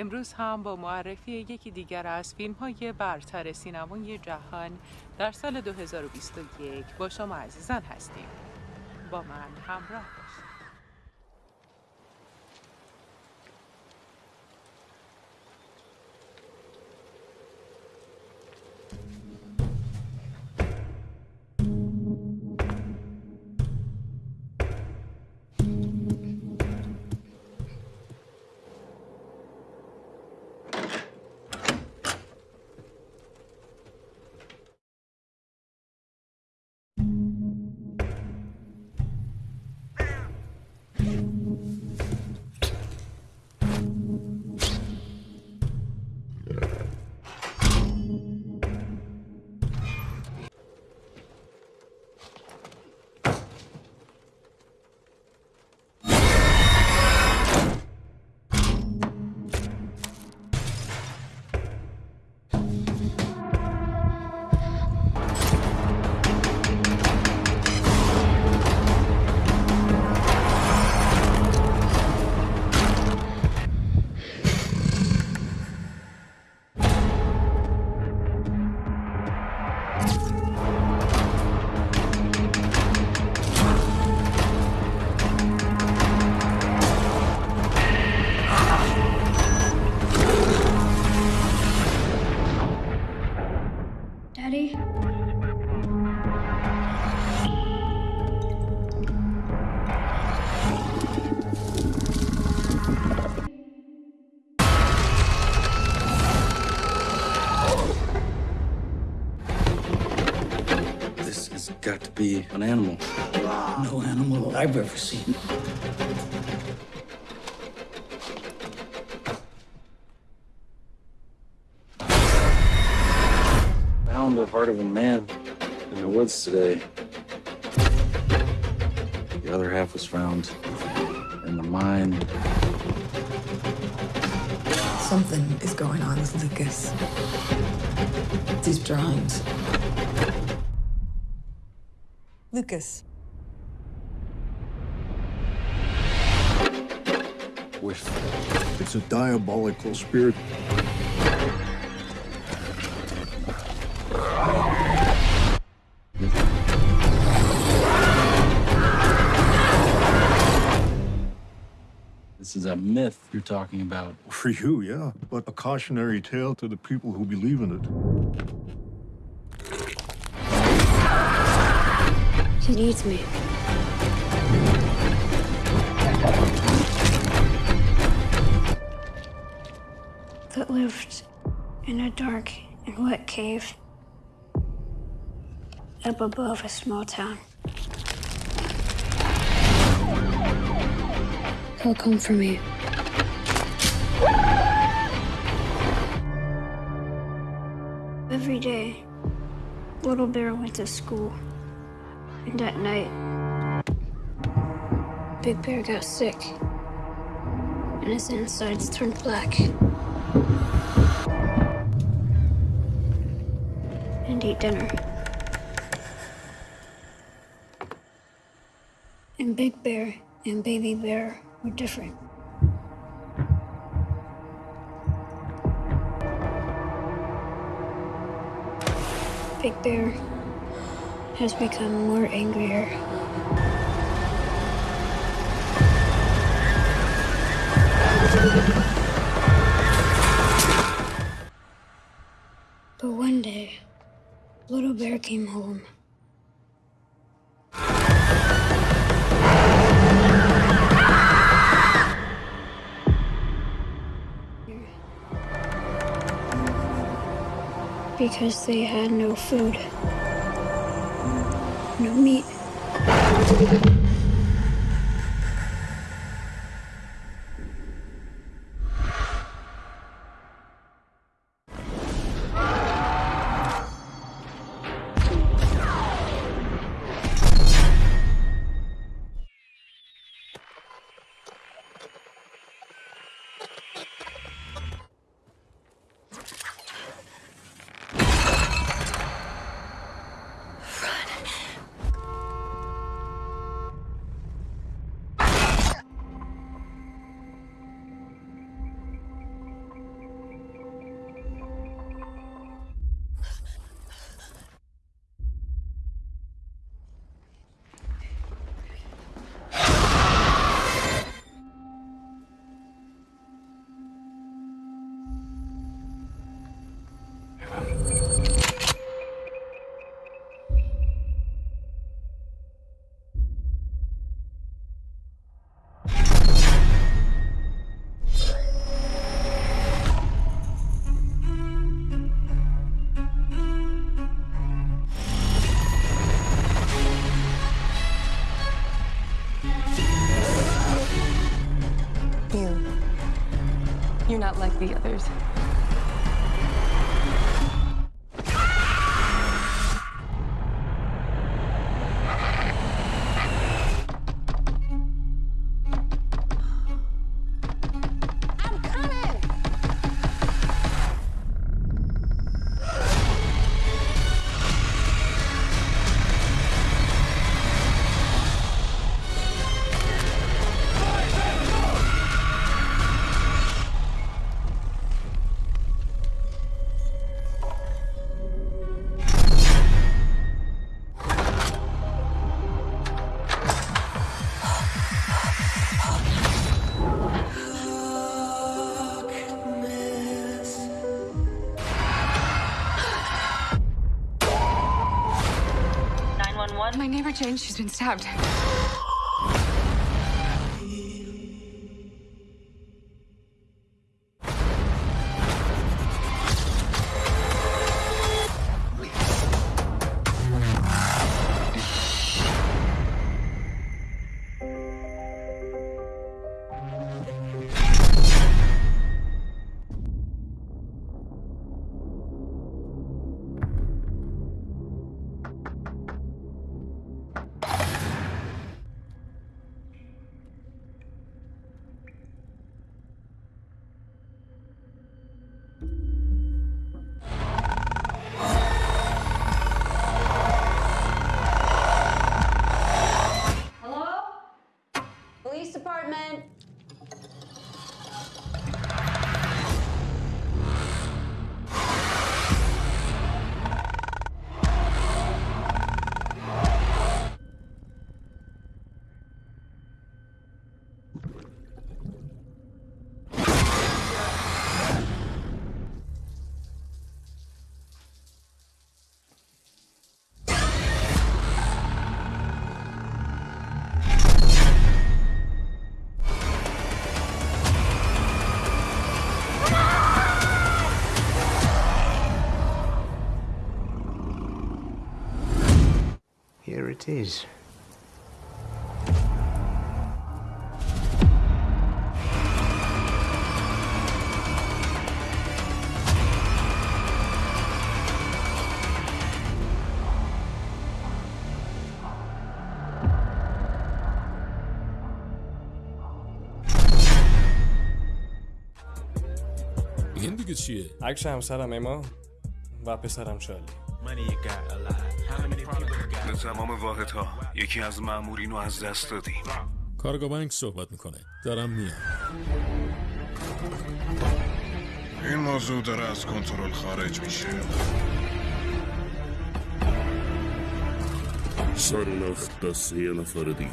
امروز هم با معرفی یکی دیگر از فیلم های برتر سینمای جهان در سال 2021 با شما عزیزان هستیم. با من همراه باشید. Got to be an animal. No animal I've ever seen. Found the heart of a man in the woods today. The other half was found in the mine. Something is going on with Lucas. These drawings. Lucas. With It's a diabolical spirit. this is a myth you're talking about. For you, yeah. But a cautionary tale to the people who believe in it. He needs me. That lived in a dark and wet cave up above a small town. He'll come for me. Every day, Little Bear went to school. And at night, Big Bear got sick. And his insides turned black. And ate dinner. And Big Bear and Baby Bear were different. Big Bear has become more angrier. But one day, Little Bear came home. Because they had no food, no You're not like the others. My neighbor Jane, she's been stabbed. Here it is. این دیگه چیه؟ عکس همسرم اما و پسرم شالی به تمام واحدها. یکی از مامورین رو از دست دادیم. کارگاه بانک صحبت می‌کنه. دارم میام. این موضوع داره از کنترل خارج میشه. سر نخت دست یه نفر دیگه.